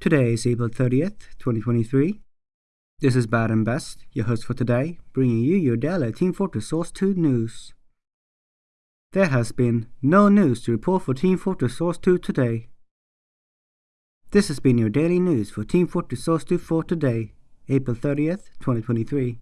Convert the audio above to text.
Today is April 30th, 2023. This is Bad and Best, your host for today, bringing you your daily Team Fortress Source 2 news. There has been no news to report for Team Fortress Source 2 today. This has been your daily news for Team Fortress Source 2 for today, April 30th, 2023.